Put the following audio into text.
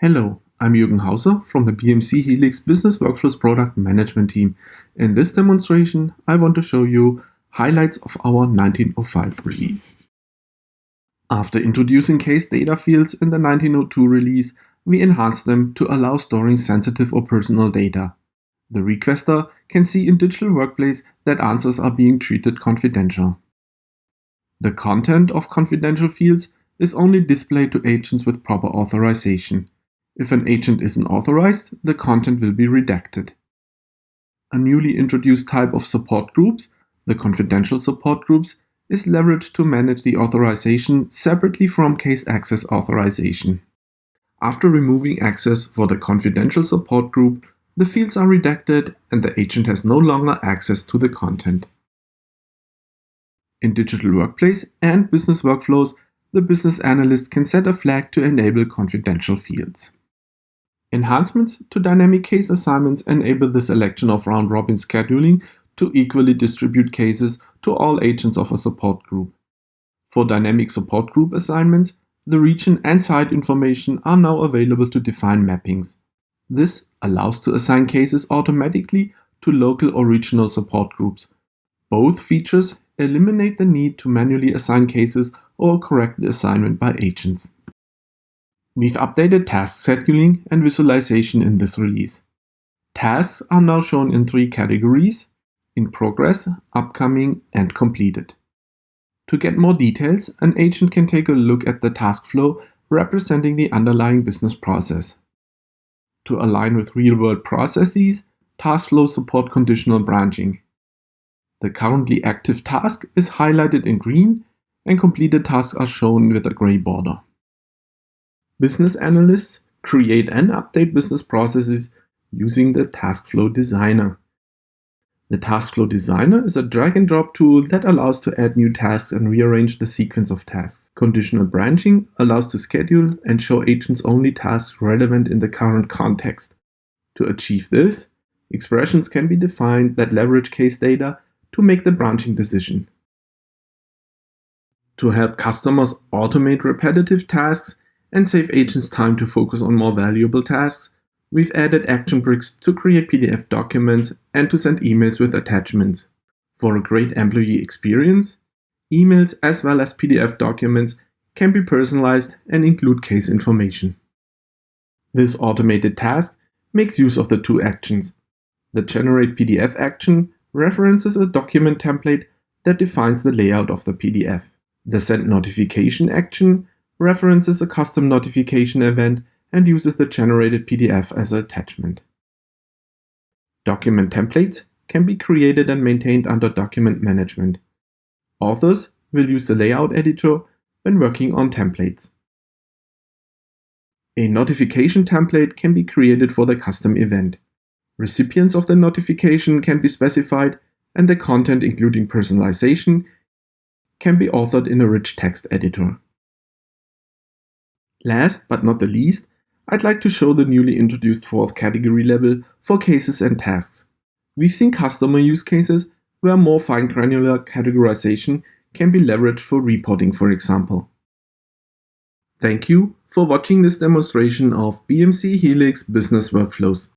Hello, I'm Jürgen Hauser from the BMC Helix Business Workflows Product Management team. In this demonstration, I want to show you highlights of our 1905 release. After introducing case data fields in the 1902 release, we enhanced them to allow storing sensitive or personal data. The requester can see in Digital Workplace that answers are being treated confidential. The content of confidential fields is only displayed to agents with proper authorization. If an agent isn't authorized, the content will be redacted. A newly introduced type of support groups, the confidential support groups, is leveraged to manage the authorization separately from case access authorization. After removing access for the confidential support group, the fields are redacted and the agent has no longer access to the content. In Digital Workplace and Business Workflows, the business analyst can set a flag to enable confidential fields. Enhancements to dynamic case assignments enable the selection of round-robin scheduling to equally distribute cases to all agents of a support group. For dynamic support group assignments, the region and site information are now available to define mappings. This allows to assign cases automatically to local or regional support groups. Both features eliminate the need to manually assign cases or correct the assignment by agents. We've updated task scheduling and visualization in this release. Tasks are now shown in three categories, in progress, upcoming, and completed. To get more details, an agent can take a look at the task flow representing the underlying business process. To align with real-world processes, task flows support conditional branching. The currently active task is highlighted in green and completed tasks are shown with a gray border. Business analysts create and update business processes using the Taskflow Designer. The Taskflow Designer is a drag and drop tool that allows to add new tasks and rearrange the sequence of tasks. Conditional branching allows to schedule and show agents only tasks relevant in the current context. To achieve this, expressions can be defined that leverage case data to make the branching decision. To help customers automate repetitive tasks, and save agents time to focus on more valuable tasks, we've added action bricks to create PDF documents and to send emails with attachments. For a great employee experience, emails as well as PDF documents can be personalized and include case information. This automated task makes use of the two actions. The Generate PDF action references a document template that defines the layout of the PDF. The Send Notification action references a custom notification event and uses the generated PDF as an attachment. Document templates can be created and maintained under Document Management. Authors will use the layout editor when working on templates. A notification template can be created for the custom event. Recipients of the notification can be specified and the content including personalization can be authored in a rich text editor. Last but not the least, I'd like to show the newly introduced fourth category level for cases and tasks. We've seen customer use cases where more fine granular categorization can be leveraged for reporting, for example. Thank you for watching this demonstration of BMC Helix Business Workflows.